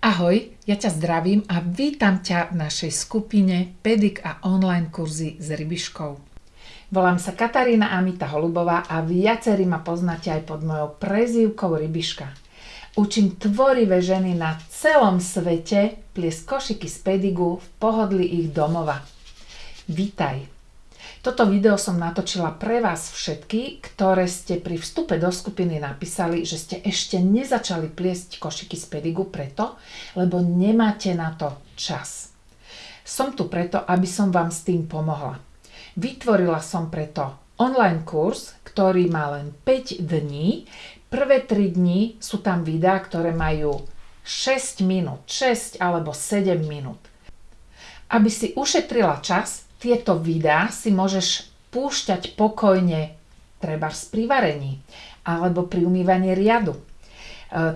Ahoj, ja ťa zdravím a vítam ťa v našej skupine Pedik a online kurzy s rybiškou. Volám sa Katarína Amita Holubová a viacerí ma poznáte aj pod mojou prezývkou Rybiška. Učím tvorivé ženy na celom svete pliesť košiky z pedigu v pohodli ich domova. Vítaj! Toto video som natočila pre vás všetky, ktoré ste pri vstupe do skupiny napísali, že ste ešte nezačali pliesť košiky z pedigu preto, lebo nemáte na to čas. Som tu preto, aby som vám s tým pomohla. Vytvorila som preto online kurz, ktorý má len 5 dní. Prvé 3 dní sú tam videá, ktoré majú 6 minút, 6 alebo 7 minút. Aby si ušetrila čas, tieto videá si môžeš púšťať pokojne treba pri varení alebo pri umývaní riadu. E,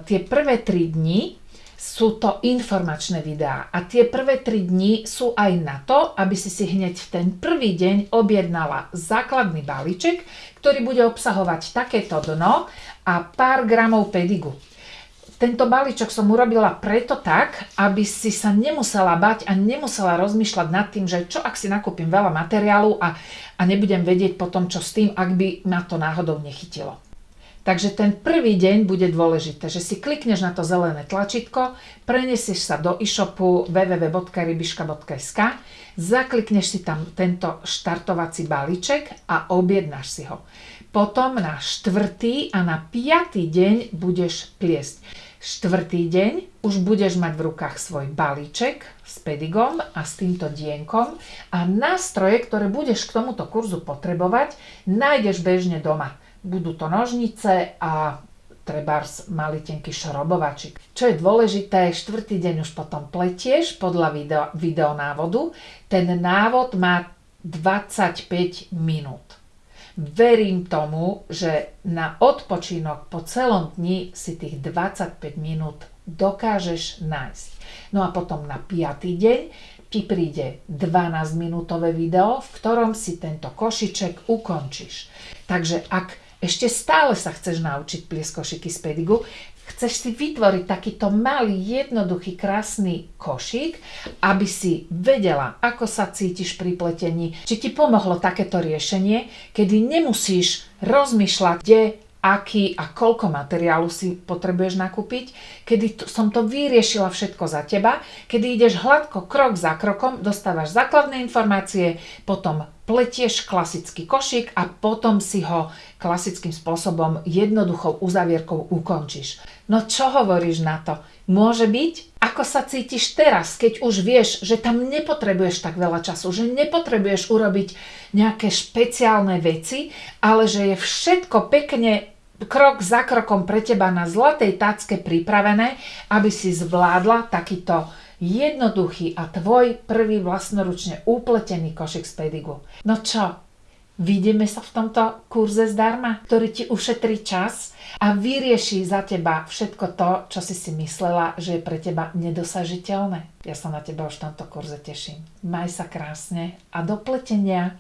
tie prvé 3 dni sú to informačné videá a tie prvé 3 dni sú aj na to, aby si si hneď v ten prvý deň objednala základný balíček, ktorý bude obsahovať takéto dno a pár gramov pedigu tento balíčok som urobila preto tak, aby si sa nemusela bať a nemusela rozmýšľať nad tým, že čo ak si nakúpim veľa materiálu a, a nebudem vedieť potom, čo s tým, ak by ma to náhodou nechytilo. Takže ten prvý deň bude dôležité, že si klikneš na to zelené tlačítko, prenesieš sa do e-shopu www.rybiška.sk, zaklikneš si tam tento štartovací balíček a objednáš si ho. Potom na štvrtý a na piatý deň budeš pliesť. Štvrtý deň už budeš mať v rukách svoj balíček s pedigom a s týmto dienkom a nástroje, ktoré budeš k tomuto kurzu potrebovať, nájdeš bežne doma. Budú to nožnice a trebárs malý tenký šrobovačik. Čo je dôležité, štvrtý deň už potom pletieš podľa video, videonávodu. Ten návod má 25 minút. Verím tomu, že na odpočinok po celom dni si tých 25 minút dokážeš nájsť. No a potom na 5. deň ti príde 12 minútové video, v ktorom si tento košiček ukončíš. Takže ak ešte stále sa chceš naučiť pliesť košiky z pedigu, chceš si vytvoriť takýto malý, jednoduchý, krásny košík, aby si vedela, ako sa cítiš pri pletení, či ti pomohlo takéto riešenie, kedy nemusíš rozmýšľať, kde aký a koľko materiálu si potrebuješ nakúpiť, kedy to, som to vyriešila všetko za teba, kedy ideš hladko krok za krokom, dostávaš základné informácie, potom pletieš klasický košík a potom si ho klasickým spôsobom jednoduchou uzavierkou ukončíš. No čo hovoríš na to? Môže byť? Ako sa cítiš teraz, keď už vieš, že tam nepotrebuješ tak veľa času, že nepotrebuješ urobiť nejaké špeciálne veci, ale že je všetko pekne krok za krokom pre teba na zlatej tacke pripravené, aby si zvládla takýto jednoduchý a tvoj prvý vlastnoručne upletený košik z pedigu. No čo, Vidíme sa v tomto kurze zdarma, ktorý ti ušetrí čas a vyrieši za teba všetko to, čo si si myslela, že je pre teba nedosažiteľné. Ja sa na teba už v tomto kurze teším. Maj sa krásne a do pletenia.